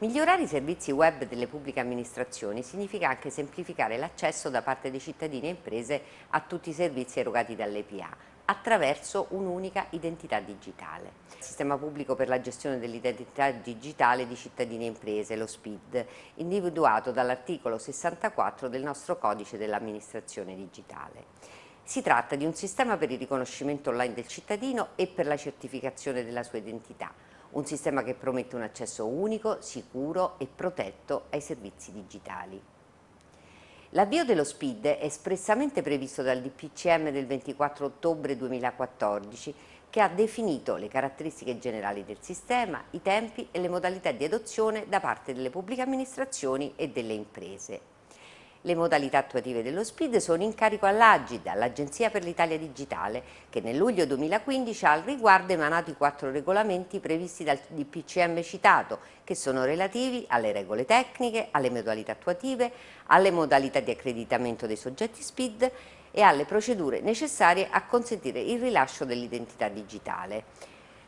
Migliorare i servizi web delle pubbliche amministrazioni significa anche semplificare l'accesso da parte dei cittadini e imprese a tutti i servizi erogati dall'EPA attraverso un'unica identità digitale. Il sistema pubblico per la gestione dell'identità digitale di cittadini e imprese, lo SPID, individuato dall'articolo 64 del nostro codice dell'amministrazione digitale. Si tratta di un sistema per il riconoscimento online del cittadino e per la certificazione della sua identità, un sistema che promette un accesso unico, sicuro e protetto ai servizi digitali. L'avvio dello SPID è espressamente previsto dal DPCM del 24 ottobre 2014 che ha definito le caratteristiche generali del sistema, i tempi e le modalità di adozione da parte delle pubbliche amministrazioni e delle imprese. Le modalità attuative dello SPID sono in carico all'Agid, all'Agenzia per l'Italia Digitale, che nel luglio 2015 ha al riguardo emanato i quattro regolamenti previsti dal DPCM citato, che sono relativi alle regole tecniche, alle modalità attuative, alle modalità di accreditamento dei soggetti SPID e alle procedure necessarie a consentire il rilascio dell'identità digitale.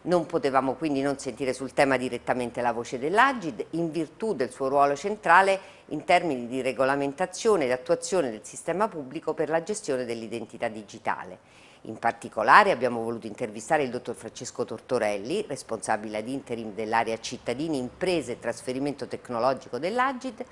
Non potevamo quindi non sentire sul tema direttamente la voce dell'Agid in virtù del suo ruolo centrale in termini di regolamentazione ed attuazione del sistema pubblico per la gestione dell'identità digitale. In particolare abbiamo voluto intervistare il dottor Francesco Tortorelli, responsabile ad interim dell'area cittadini, imprese e trasferimento tecnologico dell'Agid,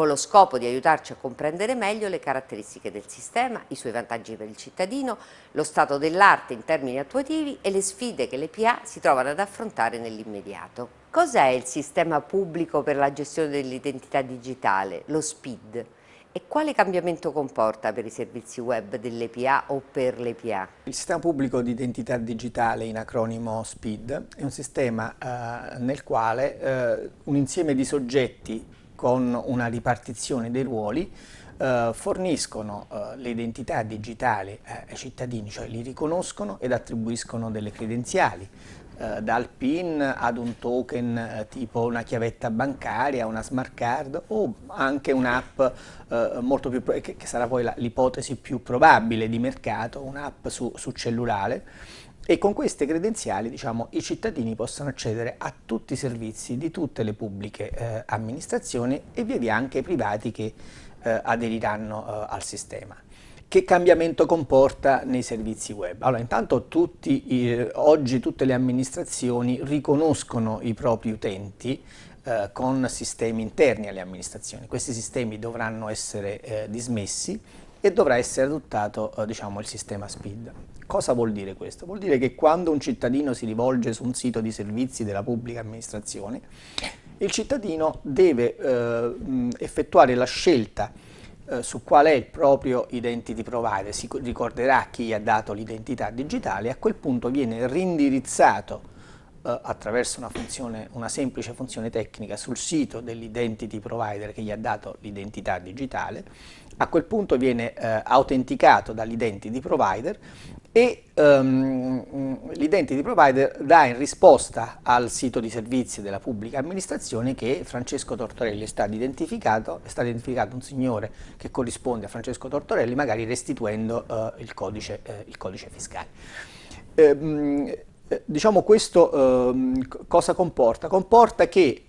con lo scopo di aiutarci a comprendere meglio le caratteristiche del sistema, i suoi vantaggi per il cittadino, lo stato dell'arte in termini attuativi e le sfide che le PA si trovano ad affrontare nell'immediato. Cos'è il sistema pubblico per la gestione dell'identità digitale, lo SPID? E quale cambiamento comporta per i servizi web dell'EPA o per l'EPA? Il sistema pubblico di identità digitale, in acronimo SPID, è un sistema eh, nel quale eh, un insieme di soggetti con una ripartizione dei ruoli eh, forniscono eh, le identità digitali eh, ai cittadini, cioè li riconoscono ed attribuiscono delle credenziali, eh, dal PIN ad un token eh, tipo una chiavetta bancaria, una smart card o anche un'app eh, che, che sarà poi l'ipotesi più probabile di mercato, un'app su, su cellulare e con queste credenziali diciamo, i cittadini possono accedere a tutti i servizi di tutte le pubbliche eh, amministrazioni e via via anche i privati che eh, aderiranno eh, al sistema. Che cambiamento comporta nei servizi web? Allora, intanto tutti, oggi tutte le amministrazioni riconoscono i propri utenti eh, con sistemi interni alle amministrazioni. Questi sistemi dovranno essere eh, dismessi e dovrà essere adottato eh, diciamo, il sistema SPID. Cosa vuol dire questo? Vuol dire che quando un cittadino si rivolge su un sito di servizi della pubblica amministrazione, il cittadino deve eh, effettuare la scelta eh, su qual è il proprio identity provider, si ricorderà chi gli ha dato l'identità digitale e a quel punto viene rindirizzato eh, attraverso una, funzione, una semplice funzione tecnica sul sito dell'identity provider che gli ha dato l'identità digitale, a quel punto viene eh, autenticato dall'identity provider e um, l'identity provider dà in risposta al sito di servizi della pubblica amministrazione che Francesco Tortorelli è stato identificato, è stato identificato un signore che corrisponde a Francesco Tortorelli magari restituendo uh, il, codice, uh, il, codice, fiscale. Um, diciamo questo uh, cosa comporta? Comporta che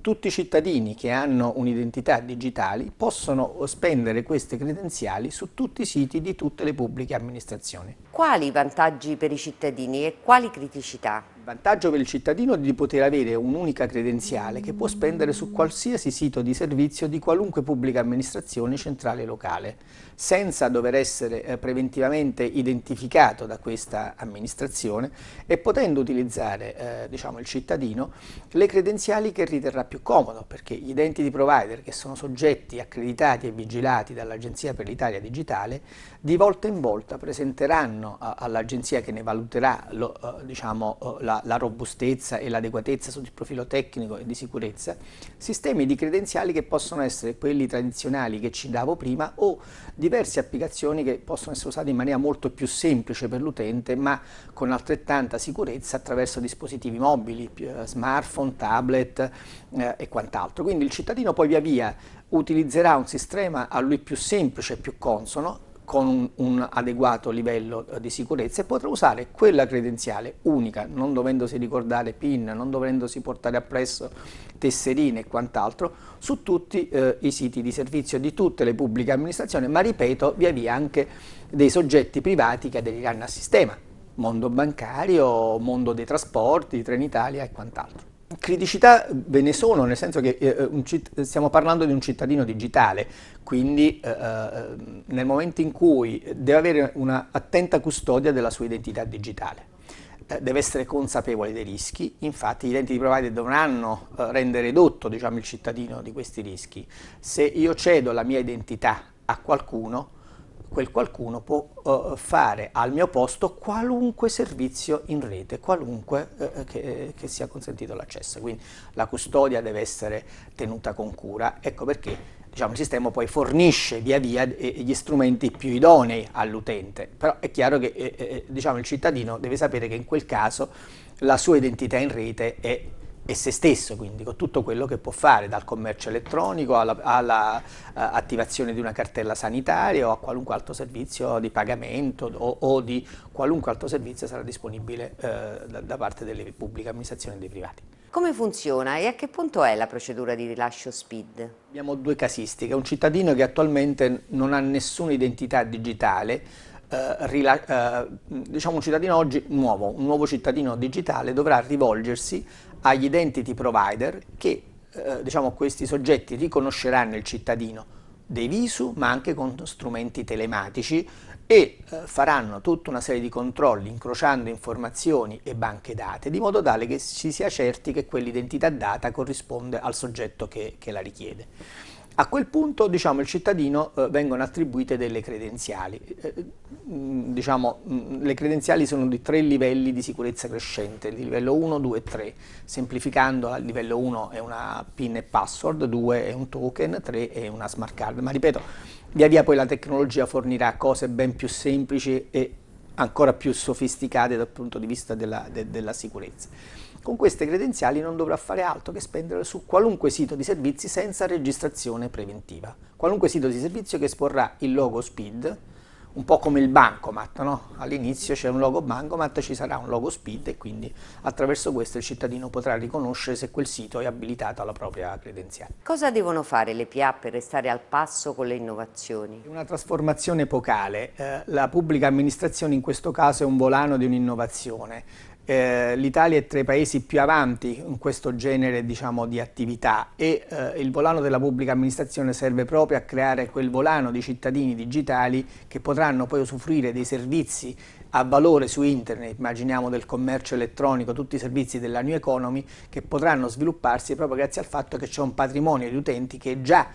tutti i cittadini che hanno un'identità digitale possono spendere queste credenziali su tutti i siti di tutte le pubbliche amministrazioni. Quali vantaggi per i cittadini e quali criticità? Vantaggio per il cittadino è di poter avere un'unica credenziale che può spendere su qualsiasi sito di servizio di qualunque pubblica amministrazione centrale locale, senza dover essere eh, preventivamente identificato da questa amministrazione e potendo utilizzare eh, diciamo, il cittadino le credenziali che riterrà più comodo, perché gli identity provider che sono soggetti accreditati e vigilati dall'Agenzia per l'Italia Digitale di volta in volta presenteranno all'Agenzia che ne valuterà lo, eh, diciamo, eh, la robustezza e l'adeguatezza sul profilo tecnico e di sicurezza, sistemi di credenziali che possono essere quelli tradizionali che ci davo prima o diverse applicazioni che possono essere usate in maniera molto più semplice per l'utente ma con altrettanta sicurezza attraverso dispositivi mobili, eh, smartphone, tablet eh, e quant'altro. Quindi il cittadino poi via via utilizzerà un sistema a lui più semplice e più consono con un, adeguato livello eh, di sicurezza e potrà usare quella credenziale unica, non dovendosi ricordare PIN, non dovendosi portare appresso tesserine e quant'altro, su tutti eh, i siti di servizio di tutte le pubbliche amministrazioni, ma ripeto, via via anche dei soggetti privati che aderiranno al sistema, mondo bancario, mondo dei trasporti, Trenitalia e quant'altro. Criticità ve ne sono, nel senso che eh, stiamo parlando di un cittadino digitale, quindi eh, eh, nel momento in cui deve avere una attenta custodia della sua identità digitale, eh, deve essere consapevole dei rischi, infatti gli identity provider dovranno eh, rendere edotto diciamo, il cittadino di questi rischi. Se io cedo la mia identità a qualcuno, quel qualcuno può uh, fare al mio posto qualunque servizio in rete, qualunque uh, che, che, sia consentito l'accesso. Quindi la custodia deve essere tenuta con cura, ecco perché diciamo, il sistema poi fornisce via via gli strumenti più idonei all'utente, però è chiaro che eh, eh, diciamo, il cittadino deve sapere che in quel caso la sua identità in rete è e se stesso, quindi con tutto quello che può fare, dal commercio elettronico all'attivazione alla, uh, di una cartella sanitaria o a qualunque altro servizio di pagamento o, o di qualunque altro servizio sarà disponibile uh, da, da, parte delle pubbliche amministrazioni e dei privati. Come funziona e a che punto è la procedura di rilascio SPID? Abbiamo due casistiche, un cittadino che attualmente non ha nessuna identità digitale eh, eh, diciamo un cittadino oggi nuovo, un nuovo cittadino digitale dovrà rivolgersi agli identity provider che eh, diciamo, questi soggetti riconosceranno il cittadino dei visu ma anche con strumenti telematici e eh, faranno tutta una serie di controlli incrociando informazioni e banche date di modo tale che ci sia certi che quell'identità data corrisponde al soggetto che, che la richiede. A quel punto diciamo, il cittadino eh, vengono attribuite delle credenziali. Eh, diciamo, mh, le credenziali sono di tre livelli di sicurezza crescente, il livello 1, 2 e 3. Semplificando, il livello 1 è una PIN e password, 2 è un token, 3 è una smart card. Ma ripeto, via via poi la tecnologia fornirà cose ben più semplici e ancora più sofisticate dal punto di vista della, de, della sicurezza. Con queste credenziali non dovrà fare altro che spenderle su qualunque sito di servizi senza registrazione preventiva. Qualunque sito di servizio che esporrà il logo SPID, un po' come il bancomat, no? all'inizio c'è un logo bancomat, ci sarà un logo SPID e quindi attraverso questo il cittadino potrà riconoscere se quel sito è abilitato alla propria credenziale. Cosa devono fare le PA per restare al passo con le innovazioni? Una trasformazione epocale, eh, la pubblica amministrazione in questo caso è un volano di un'innovazione, eh, l'Italia è tra i paesi più avanti in questo genere diciamo, di attività e eh, il volano della pubblica amministrazione serve proprio a creare quel volano di cittadini digitali che potranno poi usufruire dei servizi a valore su internet, immaginiamo del commercio elettronico, tutti i servizi della new economy che potranno svilupparsi proprio grazie al fatto che c'è un patrimonio di utenti che già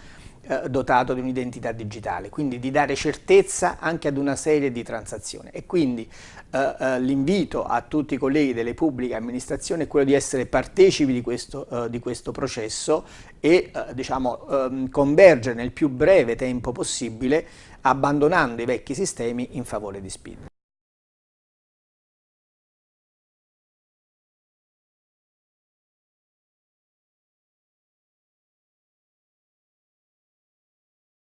eh, dotato di un'identità digitale, quindi di dare certezza anche ad una serie di transazioni e quindi eh, eh, l'invito a tutti i colleghi delle pubbliche amministrazioni è quello di essere partecipi di questo, eh, di questo processo e diciamo, ehm, convergere nel più breve tempo possibile abbandonando i vecchi sistemi in favore di SPID.